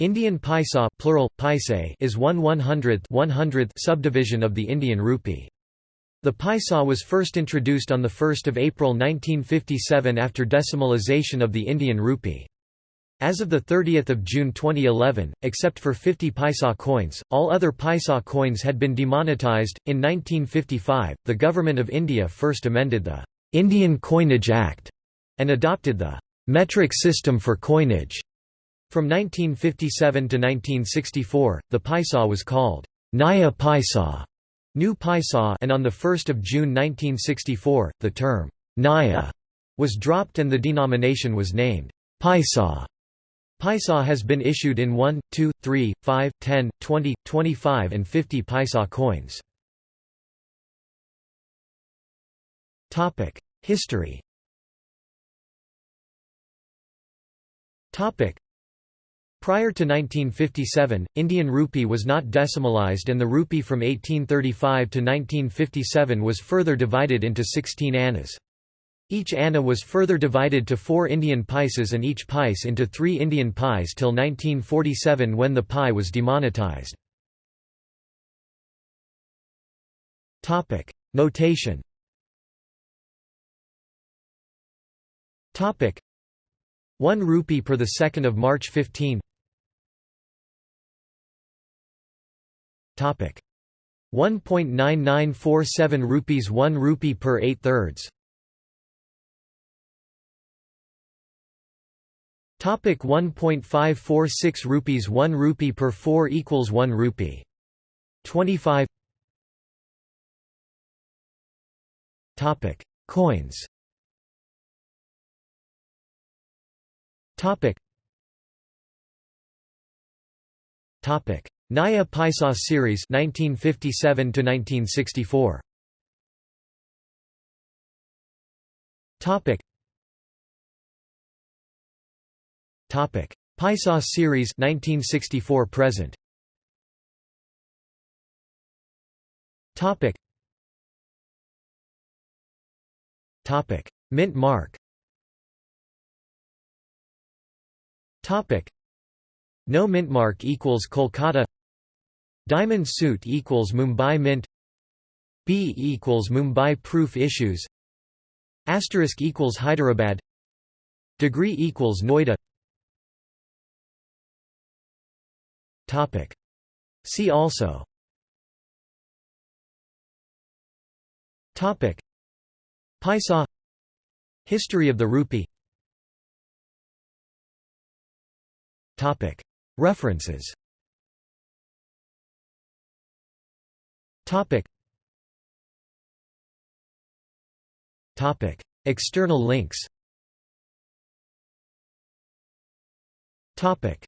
Indian paisa plural, paise is 1 100th 100th subdivision of the Indian rupee. The paisa was first introduced on 1 April 1957 after decimalization of the Indian rupee. As of 30 June 2011, except for 50 paisa coins, all other paisa coins had been demonetized. In 1955, the Government of India first amended the Indian Coinage Act and adopted the metric system for coinage. From 1957 to 1964, the paisa was called Naya Paisa, New Paisa, and on 1 June 1964, the term Naya was dropped and the denomination was named Paisa. Paisa has been issued in 1, 2, 3, 5, 10, 20, 25 and 50 paisa coins. History Prior to 1957, Indian rupee was not decimalized and the rupee from 1835 to 1957 was further divided into 16 annas. Each anna was further divided to four Indian paisas and each paise into three Indian pies till 1947 when the pie was demonetized. Notation 1 rupee per 2 March 15 Topic. 1.9947 rupees 1 rupee per 8 thirds. Topic 1.546 rupees 1 rupee per 4 equals 1 rupee. 25 Topic. Coins. Topic. Topic Naya Paisa series 1957 to 1964 Topic. Topic. Paisa series 1964 present. Topic. Topic. Mint mark. Topic. No mint mark equals Kolkata Diamond suit equals Mumbai Mint. B equals Mumbai proof issues. Asterisk equals Hyderabad. Degree equals Noida. Topic. See also. Topic. Paisa. History of the rupee. Topic. References Topic. Topic. External links Topic.